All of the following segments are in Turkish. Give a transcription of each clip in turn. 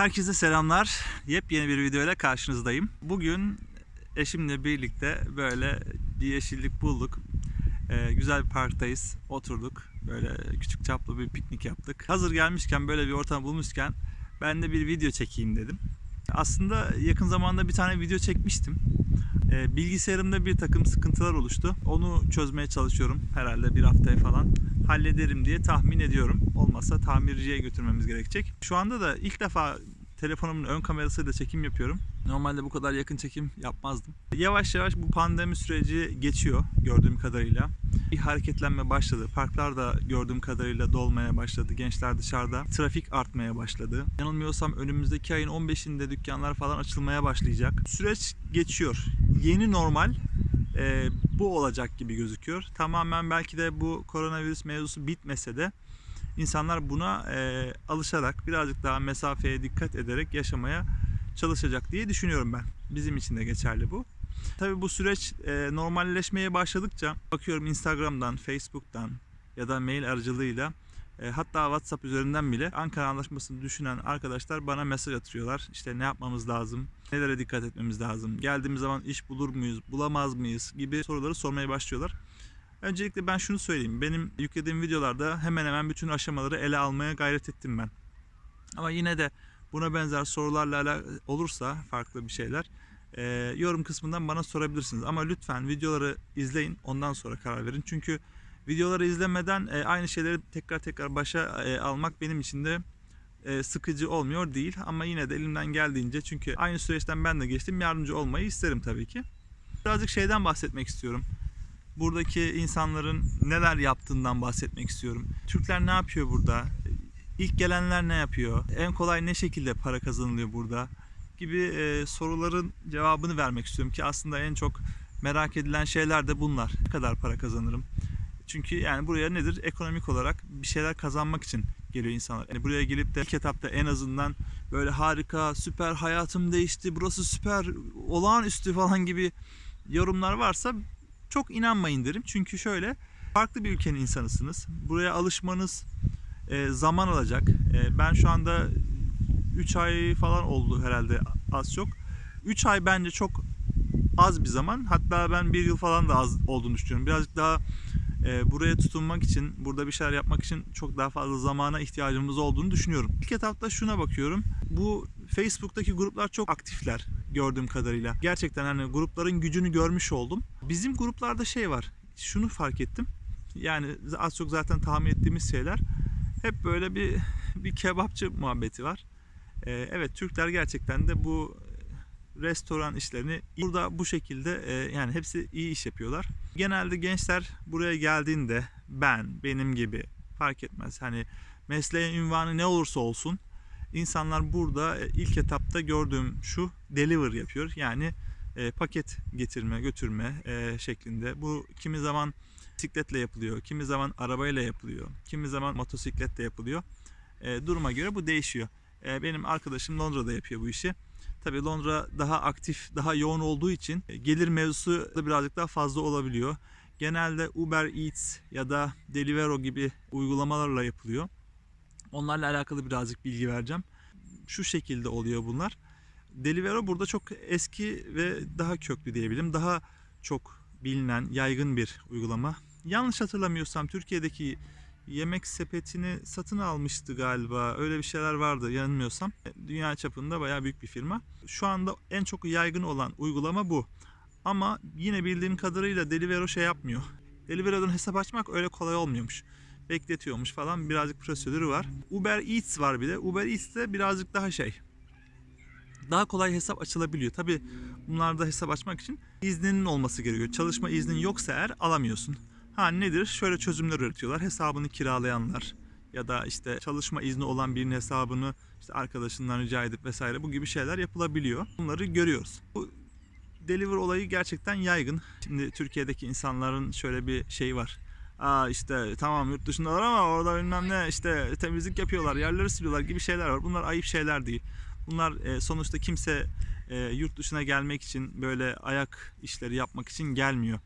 Herkese selamlar. Yepyeni bir videoyla karşınızdayım. Bugün eşimle birlikte böyle bir yeşillik bulduk. Ee, güzel bir parktayız. Oturduk. Böyle küçük çaplı bir piknik yaptık. Hazır gelmişken böyle bir ortam bulmuşken ben de bir video çekeyim dedim. Aslında yakın zamanda bir tane video çekmiştim. Ee, bilgisayarımda bir takım sıkıntılar oluştu. Onu çözmeye çalışıyorum. Herhalde bir haftaya falan hallederim diye tahmin ediyorum. Olmazsa tamirciye götürmemiz gerekecek. Şu anda da ilk defa telefonumun ön kamerasıyla çekim yapıyorum. Normalde bu kadar yakın çekim yapmazdım. Yavaş yavaş bu pandemi süreci geçiyor gördüğüm kadarıyla. Bir hareketlenme başladı. Parklar da gördüğüm kadarıyla dolmaya başladı. Gençler dışarıda. Trafik artmaya başladı. Yanılmıyorsam önümüzdeki ayın 15'inde dükkanlar falan açılmaya başlayacak. Süreç geçiyor. Yeni normal e, bu olacak gibi gözüküyor. Tamamen belki de bu koronavirüs mevzusu bitmese de insanlar buna e, alışarak birazcık daha mesafeye dikkat ederek yaşamaya çalışacak diye düşünüyorum ben. Bizim için de geçerli bu. Tabii bu süreç e, normalleşmeye başladıkça bakıyorum Instagram'dan, Facebook'tan ya da mail aracılığıyla e, hatta WhatsApp üzerinden bile Ankara Anlaşması'nı düşünen arkadaşlar bana mesaj atıyorlar. İşte ne yapmamız lazım, nelere dikkat etmemiz lazım, geldiğimiz zaman iş bulur muyuz, bulamaz mıyız gibi soruları sormaya başlıyorlar. Öncelikle ben şunu söyleyeyim. Benim yüklediğim videolarda hemen hemen bütün aşamaları ele almaya gayret ettim ben. Ama yine de buna benzer sorularla olursa farklı bir şeyler e, yorum kısmından bana sorabilirsiniz. Ama lütfen videoları izleyin ondan sonra karar verin. Çünkü videoları izlemeden e, aynı şeyleri tekrar tekrar başa e, almak benim için de e, sıkıcı olmuyor değil. Ama yine de elimden geldiğince çünkü aynı süreçten ben de geçtim yardımcı olmayı isterim tabii ki. Birazcık şeyden bahsetmek istiyorum buradaki insanların neler yaptığından bahsetmek istiyorum. Türkler ne yapıyor burada? İlk gelenler ne yapıyor? En kolay ne şekilde para kazanılıyor burada? Gibi e, soruların cevabını vermek istiyorum ki aslında en çok merak edilen şeyler de bunlar. Ne kadar para kazanırım? Çünkü yani buraya nedir? Ekonomik olarak bir şeyler kazanmak için geliyor insanlar. Yani buraya gelip de ilk etapta en azından böyle harika, süper hayatım değişti, burası süper, olağanüstü falan gibi yorumlar varsa çok inanmayın derim. Çünkü şöyle farklı bir ülkenin insanısınız. Buraya alışmanız e, zaman alacak. E, ben şu anda 3 ay falan oldu herhalde az çok. 3 ay bence çok az bir zaman. Hatta ben bir yıl falan da az olduğunu düşünüyorum. Birazcık daha e, buraya tutunmak için, burada bir şeyler yapmak için çok daha fazla zamana ihtiyacımız olduğunu düşünüyorum. İlk etapta şuna bakıyorum. Bu Facebook'taki gruplar çok aktifler gördüğüm kadarıyla. Gerçekten hani grupların gücünü görmüş oldum. Bizim gruplarda şey var. Şunu fark ettim. Yani az çok zaten tahmin ettiğimiz şeyler. Hep böyle bir bir kebapçı muhabbeti var. Ee, evet Türkler gerçekten de bu restoran işlerini burada bu şekilde e, yani hepsi iyi iş yapıyorlar. Genelde gençler buraya geldiğinde ben, benim gibi fark etmez. Hani mesleğin ünvanı ne olursa olsun insanlar burada e, ilk etapta gördüğüm şu deliver yapıyor. Yani e, paket getirme, götürme e, şeklinde. Bu kimi zaman bisikletle yapılıyor, kimi zaman arabayla yapılıyor, kimi zaman motosikletle yapılıyor. E, duruma göre bu değişiyor. E, benim arkadaşım Londra'da yapıyor bu işi. Tabii Londra daha aktif, daha yoğun olduğu için e, gelir mevzusu da birazcık daha fazla olabiliyor. Genelde Uber Eats ya da Deliveroo gibi uygulamalarla yapılıyor. Onlarla alakalı birazcık bilgi vereceğim. Şu şekilde oluyor bunlar. Deliveroo burada çok eski ve daha köklü diyebilirim. Daha çok bilinen, yaygın bir uygulama. Yanlış hatırlamıyorsam Türkiye'deki yemek sepetini satın almıştı galiba. Öyle bir şeyler vardı yanılmıyorsam. Dünya çapında bayağı büyük bir firma. Şu anda en çok yaygın olan uygulama bu. Ama yine bildiğim kadarıyla Deliveroo şey yapmıyor. Deliveroo'dan hesap açmak öyle kolay olmuyormuş bekletiyormuş falan birazcık prosedürü var. Uber Eats var bir de. Uber Eats de birazcık daha şey. Daha kolay hesap açılabiliyor. Tabi bunlarda hesap açmak için izninin olması gerekiyor. Çalışma iznin yoksa eğer alamıyorsun. Ha nedir? Şöyle çözümler üretiyorlar. Hesabını kiralayanlar ya da işte çalışma izni olan birinin hesabını işte arkadaşından rica edip vesaire bu gibi şeyler yapılabiliyor. Bunları görüyoruz. Bu deliver olayı gerçekten yaygın. Şimdi Türkiye'deki insanların şöyle bir şeyi var. Aa işte tamam yurt dışındalar ama orada bilmem ne işte temizlik yapıyorlar, yerleri siliyorlar gibi şeyler var. Bunlar ayıp şeyler değil. Bunlar e, sonuçta kimse e, yurt dışına gelmek için böyle ayak işleri yapmak için gelmiyor.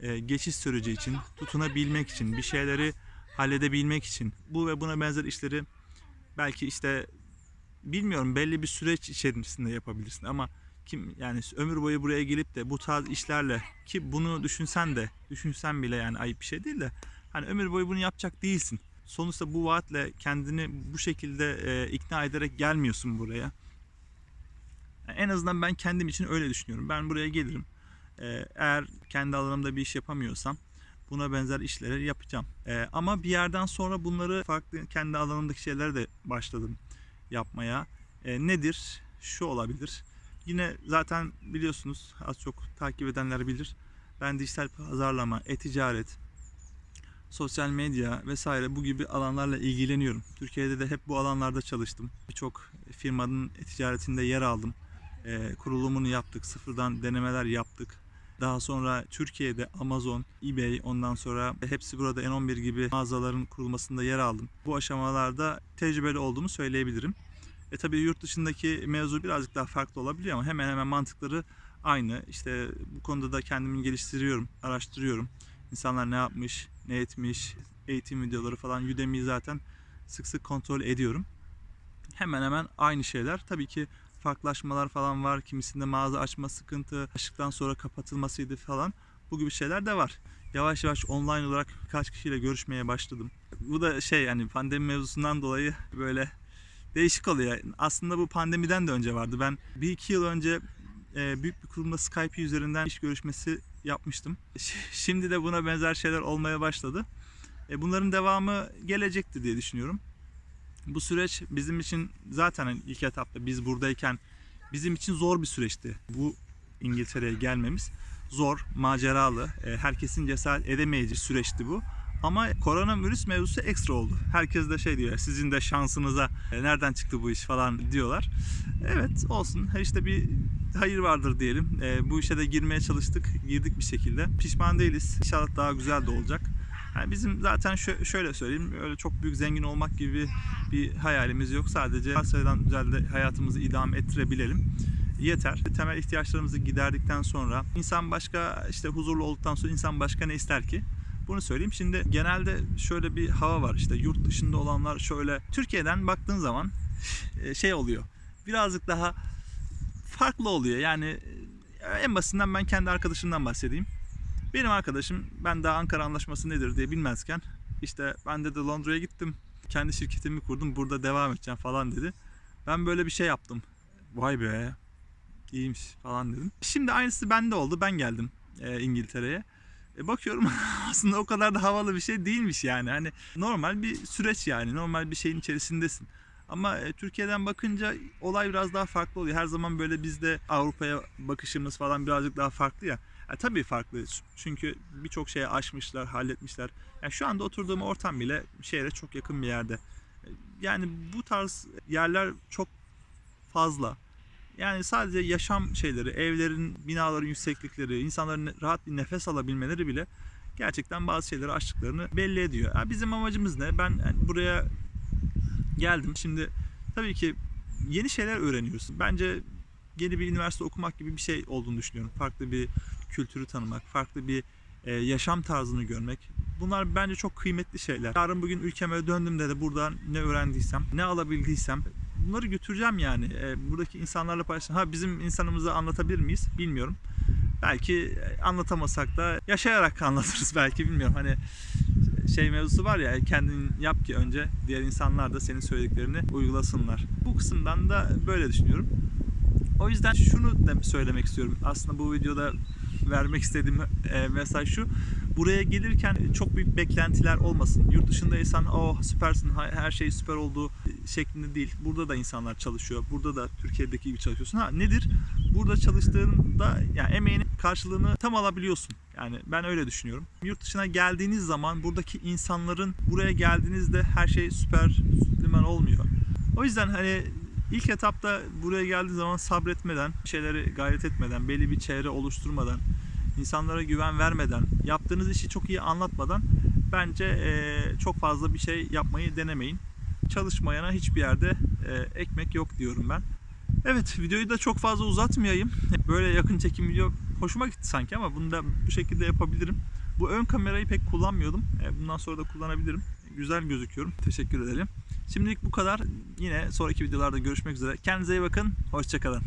E, geçiş süreci için, tutunabilmek için, bir şeyleri halledebilmek için bu ve buna benzer işleri belki işte bilmiyorum belli bir süreç içerisinde yapabilirsin ama kim yani ömür boyu buraya gelip de bu tarz işlerle ki bunu düşünsen de düşünsen bile yani ayıp bir şey değil de hani ömür boyu bunu yapacak değilsin. Sonuçta bu vaatle kendini bu şekilde e, ikna ederek gelmiyorsun buraya. En azından ben kendim için öyle düşünüyorum. Ben buraya gelirim. E, eğer kendi alanımda bir iş yapamıyorsam buna benzer işleri yapacağım. E, ama bir yerden sonra bunları farklı kendi alanımdaki şeyleri de başladım yapmaya. E, nedir? Şu olabilir. Yine zaten biliyorsunuz az çok takip edenler bilir. Ben dijital pazarlama, e-ticaret, sosyal medya vesaire bu gibi alanlarla ilgileniyorum. Türkiye'de de hep bu alanlarda çalıştım. Birçok firmanın e-ticaretinde yer aldım. E, kurulumunu yaptık, sıfırdan denemeler yaptık. Daha sonra Türkiye'de Amazon, eBay, ondan sonra hepsi burada N11 gibi mağazaların kurulmasında yer aldım. Bu aşamalarda tecrübeli olduğumu söyleyebilirim. E tabii yurt dışındaki mevzu birazcık daha farklı olabiliyor ama hemen hemen mantıkları aynı. İşte bu konuda da kendimi geliştiriyorum, araştırıyorum. İnsanlar ne yapmış, ne etmiş, eğitim videoları falan Udemy'yi zaten sık sık kontrol ediyorum. Hemen hemen aynı şeyler. Tabii ki farklılaşmalar falan var. Kimisinde mağaza açma sıkıntı, açtıktan sonra kapatılmasıydı falan. Bu gibi şeyler de var. Yavaş yavaş online olarak birkaç kişiyle görüşmeye başladım. Bu da şey yani pandemi mevzusundan dolayı böyle değişik oluyor. Aslında bu pandemiden de önce vardı. Ben bir iki yıl önce e, büyük bir kurumda Skype üzerinden iş görüşmesi yapmıştım. Şimdi de buna benzer şeyler olmaya başladı. E, bunların devamı gelecekti diye düşünüyorum. Bu süreç bizim için zaten hani ilk etapta biz buradayken bizim için zor bir süreçti. Bu İngiltere'ye gelmemiz zor, maceralı, e, herkesin cesaret edemeyeceği süreçti bu. Ama koronavirüs mevzusu ekstra oldu. Herkes de şey diyor, sizin de şansınıza e, nereden çıktı bu iş falan diyorlar. Evet olsun, işte bir hayır vardır diyelim. E, bu işe de girmeye çalıştık, girdik bir şekilde. Pişman değiliz. İnşallah daha güzel de olacak. Yani bizim zaten şö- şöyle söyleyeyim, öyle çok büyük zengin olmak gibi bir hayalimiz yok. Sadece sayıdan güzel de hayatımızı idame ettirebilelim yeter. Temel ihtiyaçlarımızı giderdikten sonra insan başka işte huzurlu olduktan sonra insan başka ne ister ki? Bunu söyleyeyim. Şimdi genelde şöyle bir hava var işte yurt dışında olanlar şöyle Türkiye'den baktığın zaman e, şey oluyor. Birazcık daha farklı oluyor. Yani e, en basitinden ben kendi arkadaşımdan bahsedeyim. Benim arkadaşım ben daha Ankara Anlaşması nedir diye bilmezken işte ben de Londra'ya gittim. Kendi şirketimi kurdum. Burada devam edeceğim falan dedi. Ben böyle bir şey yaptım. Vay be iyiymiş falan dedim. Şimdi aynısı bende oldu. Ben geldim e, İngiltere'ye. E, bakıyorum aslında o kadar da havalı bir şey değilmiş yani. Hani normal bir süreç yani. Normal bir şeyin içerisindesin. Ama e, Türkiye'den bakınca olay biraz daha farklı oluyor. Her zaman böyle bizde Avrupa'ya bakışımız falan birazcık daha farklı ya. E, tabii farklı. Çünkü birçok şeye aşmışlar, halletmişler. Yani şu anda oturduğum ortam bile şehre çok yakın bir yerde. E, Yani bu tarz yerler çok fazla. Yani sadece yaşam şeyleri, evlerin, binaların yükseklikleri, insanların rahat bir nefes alabilmeleri bile gerçekten bazı şeyleri aştıklarını belli ediyor. Ha, bizim amacımız ne? Ben yani buraya geldim. Şimdi tabii ki yeni şeyler öğreniyorsun. Bence yeni bir üniversite okumak gibi bir şey olduğunu düşünüyorum. Farklı bir kültürü tanımak, farklı bir e, yaşam tarzını görmek. Bunlar bence çok kıymetli şeyler. Yarın bugün ülkeme döndüğümde de buradan ne öğrendiysem, ne alabildiysem bunları götüreceğim yani. E, buradaki insanlarla paylaşacağım. Ha bizim insanımızı anlatabilir miyiz? Bilmiyorum. Belki e, anlatamasak da yaşayarak anlatırız belki bilmiyorum. Hani şey mevzusu var ya kendin yap ki önce diğer insanlar da senin söylediklerini uygulasınlar. Bu kısımdan da böyle düşünüyorum. O yüzden şunu da söylemek istiyorum. Aslında bu videoda vermek istediğim e, mesaj şu. Buraya gelirken çok büyük beklentiler olmasın. Yurt dışındaysan oh süpersin her şey süper oldu şeklinde değil. Burada da insanlar çalışıyor. Burada da Türkiye'deki gibi çalışıyorsun. Ha nedir? Burada çalıştığında yani emeğinin karşılığını tam alabiliyorsun. Yani ben öyle düşünüyorum. Yurt dışına geldiğiniz zaman buradaki insanların buraya geldiğinizde her şey süper süpliman olmuyor. O yüzden hani ilk etapta buraya geldiği zaman sabretmeden, şeyleri gayret etmeden, belli bir çevre oluşturmadan, insanlara güven vermeden, yaptığınız işi çok iyi anlatmadan bence çok fazla bir şey yapmayı denemeyin. Çalışmayana hiçbir yerde eee, ekmek yok diyorum ben. Evet videoyu da çok fazla uzatmayayım. Böyle yakın çekim video hoşuma gitti sanki ama bunu da bu şekilde yapabilirim. Bu ön kamerayı pek kullanmıyordum. E, Bundan sonra da kullanabilirim. güzel gözüküyorum. Teşekkür edelim. Şimdilik bu kadar. Yine sonraki videolarda görüşmek üzere. Kendinize iyi bakın. Hoşçakalın.